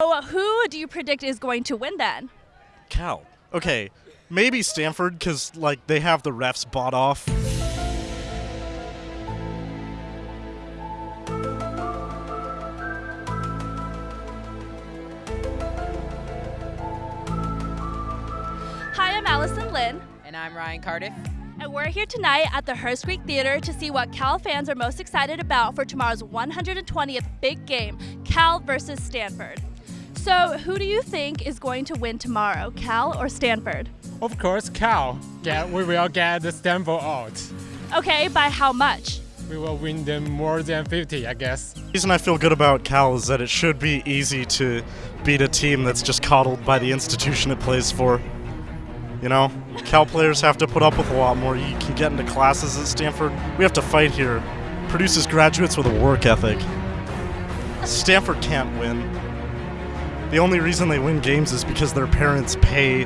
So who do you predict is going to win then? Cal. Okay, maybe Stanford because like they have the refs bought off. Hi, I'm Allison Lynn, And I'm Ryan Cardiff. and we're here tonight at the Hearst Greek Theater to see what Cal fans are most excited about for tomorrow's 120th big game, Cal versus Stanford. So, who do you think is going to win tomorrow, Cal or Stanford? Of course, Cal. Get, we will get the Stanford out. Okay, by how much? We will win them more than 50, I guess. The reason I feel good about Cal is that it should be easy to beat a team that's just coddled by the institution it plays for. You know, Cal players have to put up with a lot more. You can get into classes at Stanford. We have to fight here. Produces graduates with a work ethic. Stanford can't win. The only reason they win games is because their parents pay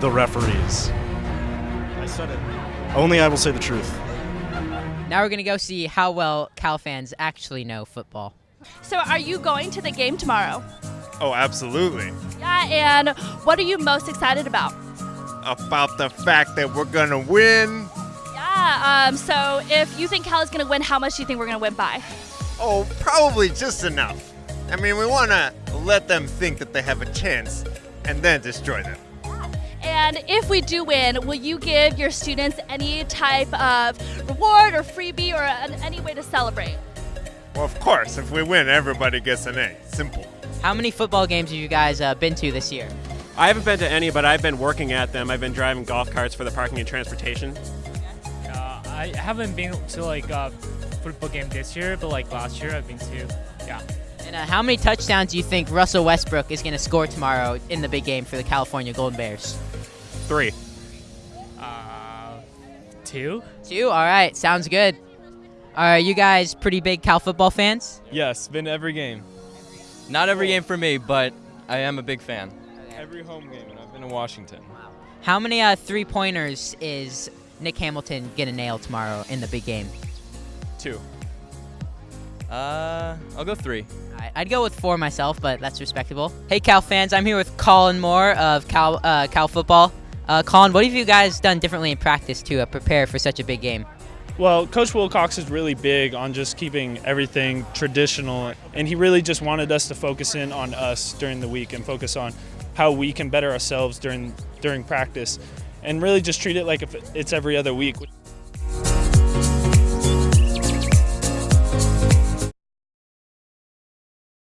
the referees. I said it. Only I will say the truth. Now we're going to go see how well Cal fans actually know football. So, are you going to the game tomorrow? Oh, absolutely. Yeah, and what are you most excited about? About the fact that we're gonna win. Yeah, um, so if you think Cal is going to win, how much do you think we're going to win by? Oh, probably just enough. I mean, we wanna let them think that they have a chance and then destroy them. And if we do win, will you give your students any type of reward or freebie or an, any way to celebrate? Well, of course, if we win, everybody gets an A. Simple. How many football games have you guys uh, been to this year? I haven't been to any, but I've been working at them. I've been driving golf carts for the parking and transportation. Uh, I haven't been to like a football game this year, but like last year I've been to. Yeah. And uh, how many touchdowns do you think Russell Westbrook is going to score tomorrow in the big game for the California Golden Bears? Three. Uh, two. Two? All right, sounds good. Are you guys pretty big Cal football fans? Yes, been to every game. Not every game for me, but I am a big fan. Every home game, and I've been to Washington. Wow. How many uh, three pointers is Nick Hamilton going to nail tomorrow in the big game? Two. Uh, I'll go three. All right, I'd go with four myself, but that's respectable. Hey, Cal fans, I'm here with Colin Moore of Cal, uh, Cal Football. Uh, Colin, what have you guys done differently in practice to uh, prepare for such a big game? Well, Coach Wilcox is really big on just keeping everything traditional, and he really just wanted us to focus in on us during the week and focus on how we can better ourselves during during practice, and really just treat it like if it's every other week.